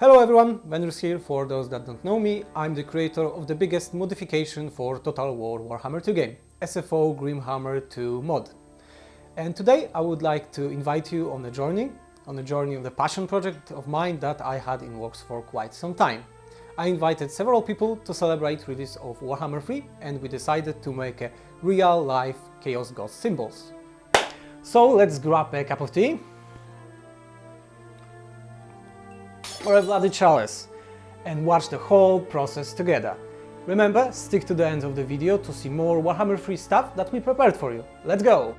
Hello everyone, Venris here. For those that don't know me, I'm the creator of the biggest modification for Total War Warhammer 2 game, SFO Grimhammer 2 mod. And today I would like to invite you on a journey, on a journey of the passion project of mine that I had in works for quite some time. I invited several people to celebrate release of Warhammer 3 and we decided to make a real-life Chaos God symbols. So let's grab a cup of tea or a bloody chalice and watch the whole process together. Remember, stick to the end of the video to see more Warhammer 3 stuff that we prepared for you. Let's go!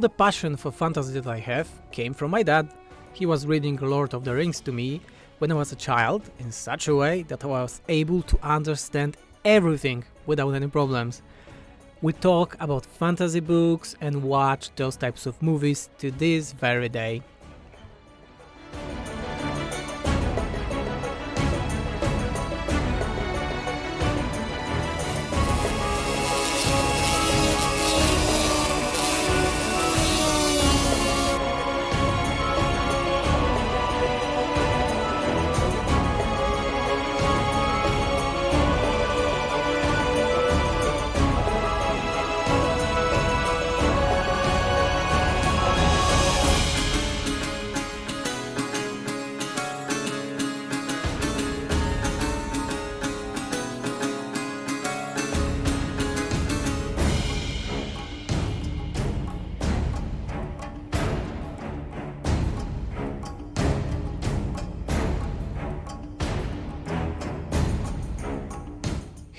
The passion for fantasy that I have came from my dad. He was reading Lord of the Rings to me when I was a child in such a way that I was able to understand everything without any problems. We talk about fantasy books and watch those types of movies to this very day.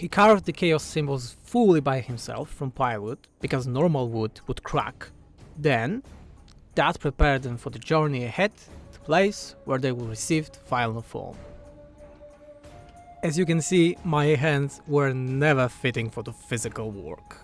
He carved the chaos symbols fully by himself from plywood, because normal wood would crack. Then, that prepared them for the journey ahead, the place where they will receive final form. As you can see, my hands were never fitting for the physical work.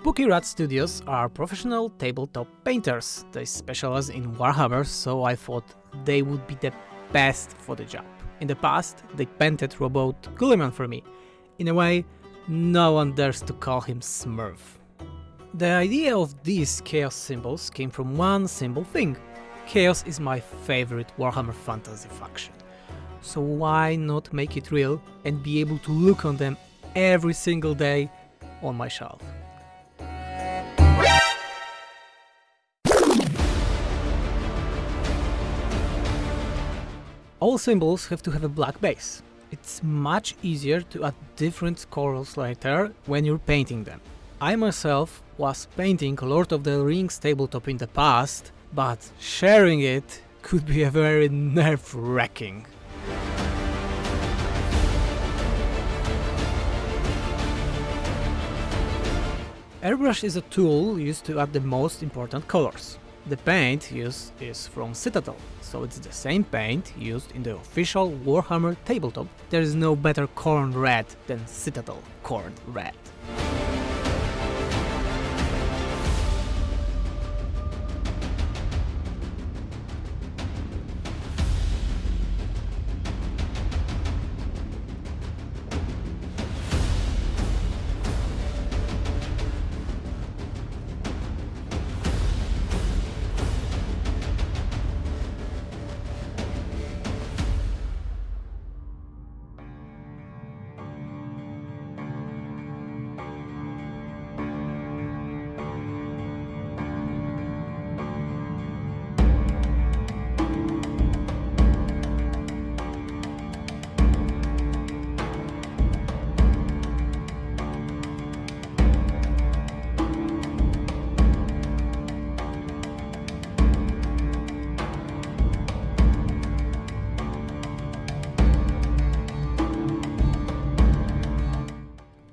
Spooky Rat Studios are professional tabletop painters. They specialize in Warhammer, so I thought they would be the best for the job. In the past, they painted Roboute Guilliman for me. In a way, no one dares to call him Smurf. The idea of these Chaos symbols came from one simple thing. Chaos is my favorite Warhammer Fantasy faction. So why not make it real and be able to look on them every single day on my shelf? All symbols have to have a black base. It's much easier to add different colors later when you're painting them. I myself was painting Lord of the Rings tabletop in the past, but sharing it could be a very nerve-wracking. Airbrush is a tool used to add the most important colors. The paint used is from Citadel, so it's the same paint used in the official Warhammer tabletop. There is no better Khorne Red than Citadel Khorne Red.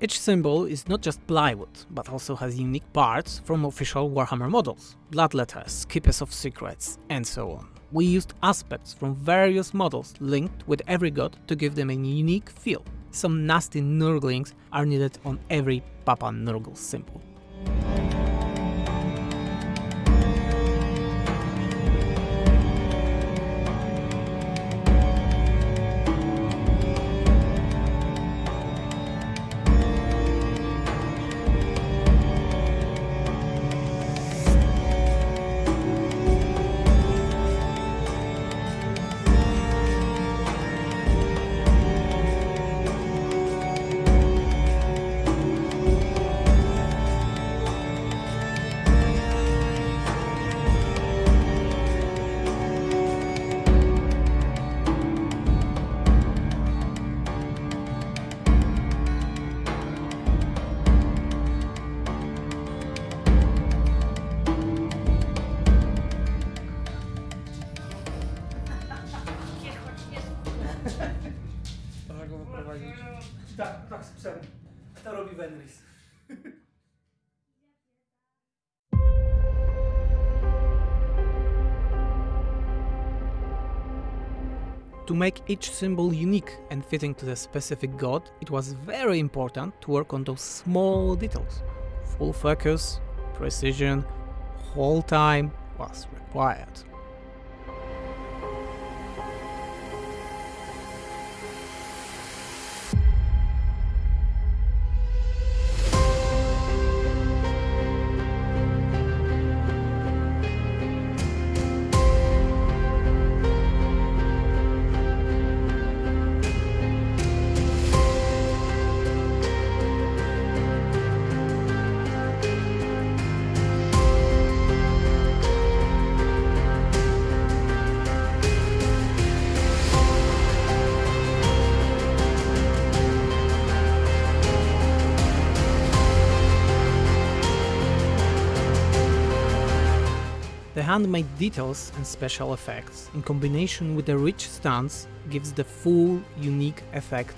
Each symbol is not just plywood, but also has unique parts from official Warhammer models, Bloodletters, keepers of secrets, and so on. We used aspects from various models linked with every god to give them a unique feel. Some nasty Nurglings are needed on every Papa Nurgle symbol. To make each symbol unique and fitting to the specific god, it was very important to work on those small details. Full focus, precision, whole time was required. Handmade details and special effects, in combination with the rich stunts, gives the full, unique effect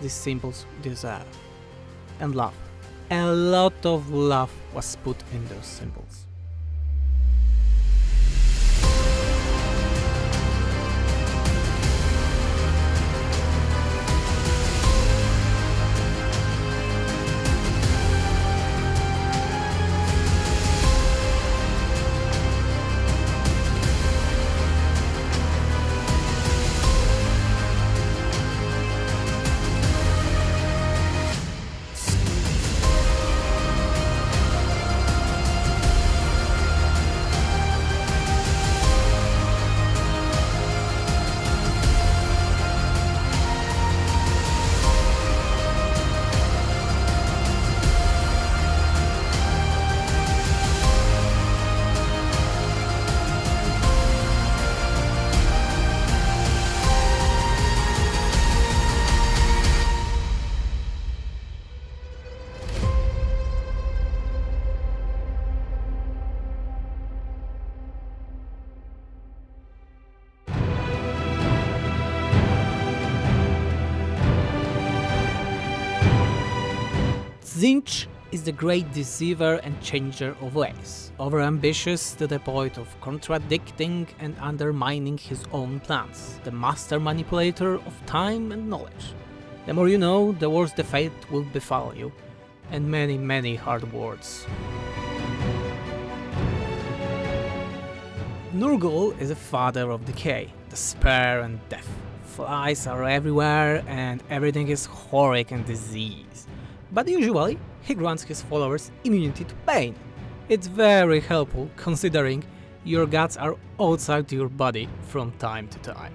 these symbols deserve. And love. A lot of love was put in those symbols. Tzeentch is the great deceiver and changer of ways, overambitious to the point of contradicting and undermining his own plans, the master manipulator of time and knowledge. The more you know, the worse the fate will befall you, and many, many hard words. Nurgle is a father of decay, despair and death. Flies are everywhere and everything is horrid and disease. But usually, he grants his followers immunity to pain. It's very helpful considering your guts are outside your body from time to time.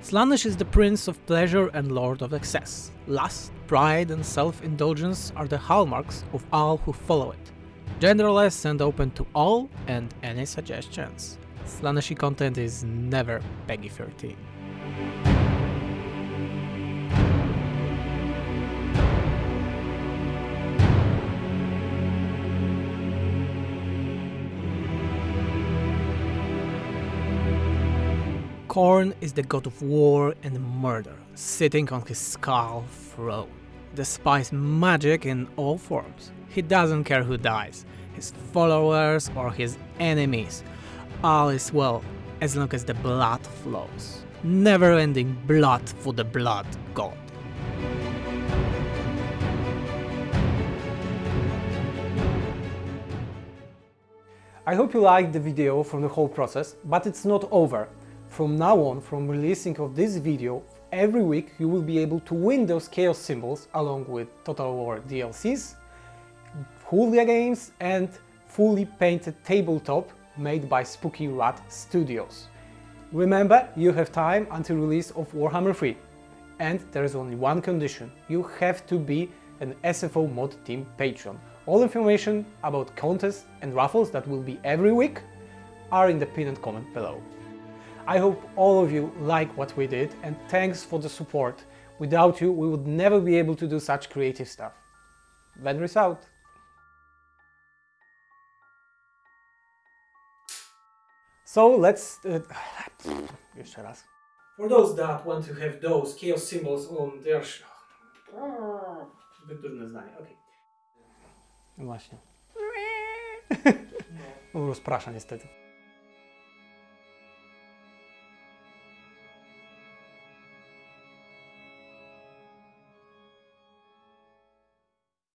Slaanesh is the prince of pleasure and lord of excess. Lust, pride and self-indulgence are the hallmarks of all who follow it. Genderless and open to all and any suggestions. Slaaneshi content is never PEGI 13. Khorne is the god of war and murder, sitting on his skull throne. Despises magic in all forms. He doesn't care who dies, his followers or his enemies. All is well as long as the blood flows. Never ending blood for the blood god. I hope you liked the video from the whole process, but it's not over. From now on, from releasing of this video, every week you will be able to win those Chaos symbols along with Total War DLCs, Julia games and fully painted tabletop made by Spooky Rat Studios. Remember, you have time until release of Warhammer 3. And there is only one condition, you have to be an SFO Mod Team patron. All information about contests and raffles that will be every week are in the pinned comment below. I hope all of you like what we did and thanks for the support. Without you, we would never be able to do such creative stuff. Venris out! So let's... Uh, jeszcze raz. For those that want to have those chaos symbols on their... sh- Zbyt trudne zdanie, okej. No właśnie. On rozprasza niestety.